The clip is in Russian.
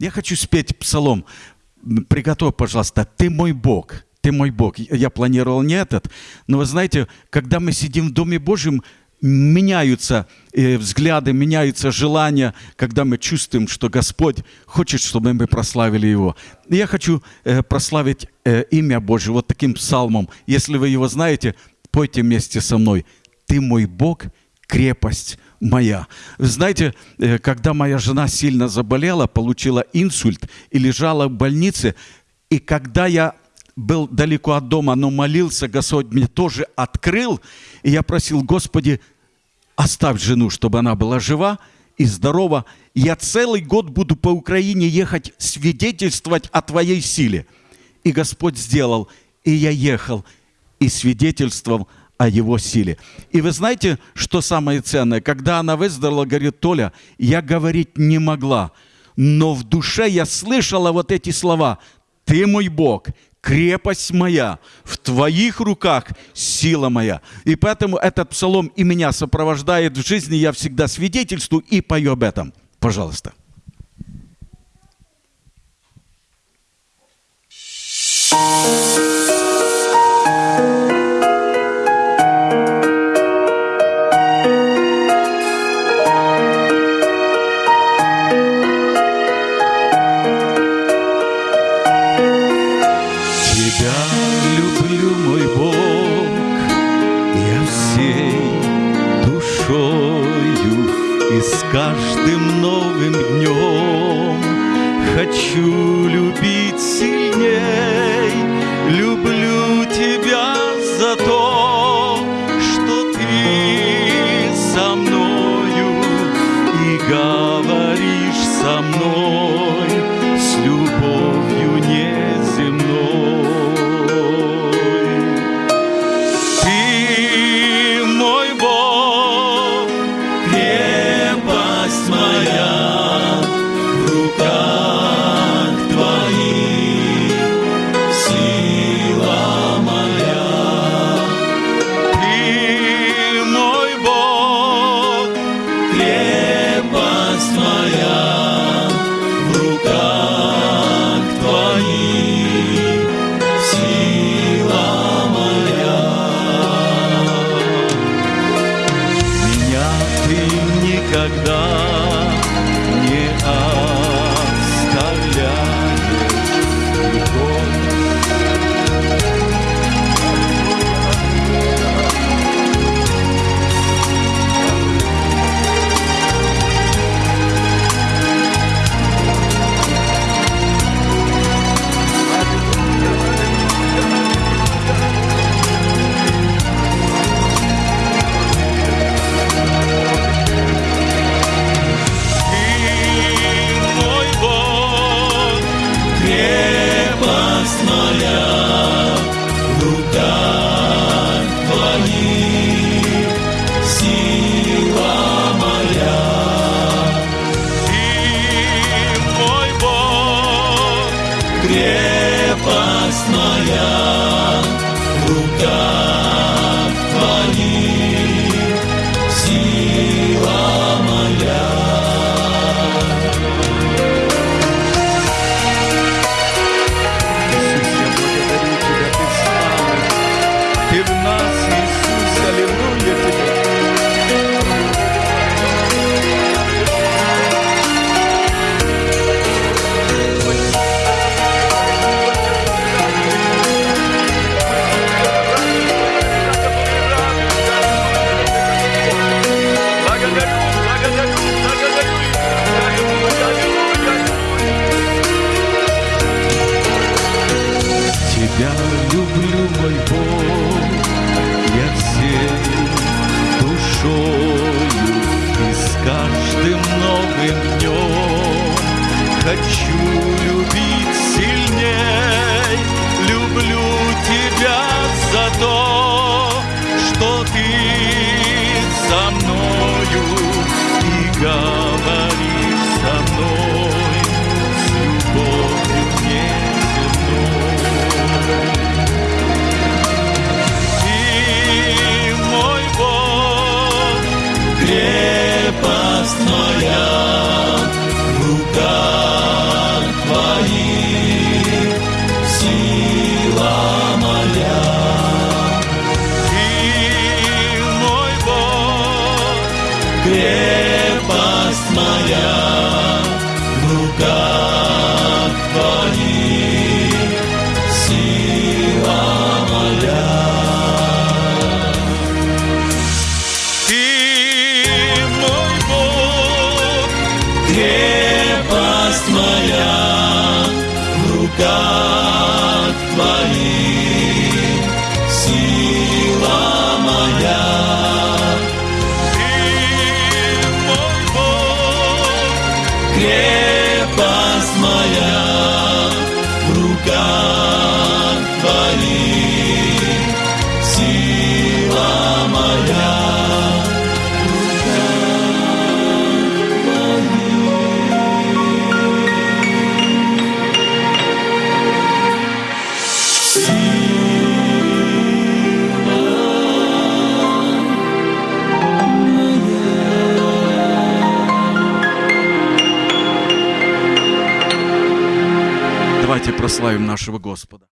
Я хочу спеть псалом. Приготовь, пожалуйста, «Ты мой Бог». Ты мой Бог. Я планировал не этот, но вы знаете, когда мы сидим в Доме Божьем, меняются э, взгляды, меняются желания, когда мы чувствуем, что Господь хочет, чтобы мы прославили Его. Я хочу э, прославить э, имя Божье вот таким псалмом. Если вы его знаете, пойте вместе со мной. «Ты мой Бог, крепость моя». Знаете, э, когда моя жена сильно заболела, получила инсульт и лежала в больнице, и когда я был далеко от дома, но молился, Господь мне тоже открыл. И я просил, Господи, оставь жену, чтобы она была жива и здорова. Я целый год буду по Украине ехать свидетельствовать о Твоей силе. И Господь сделал, и я ехал, и свидетельствовал о Его силе. И вы знаете, что самое ценное? Когда она выздоровела, говорит, Толя, я говорить не могла, но в душе я слышала вот эти слова. Ты мой Бог, крепость моя, в твоих руках сила моя. И поэтому этот псалом и меня сопровождает в жизни, я всегда свидетельствую и пою об этом. Пожалуйста. Каждым новым днем хочу любить сильней, люблю тебя за то, что ты со мною и говоришь со мной каждым новым днем хочу любить власть моя в руках твоих, сила моя. Ты мой Бог, крепость моя в руках руках Твоих, сила моя. ты мой Бог, Крепость моя Давайте прославим нашего Господа.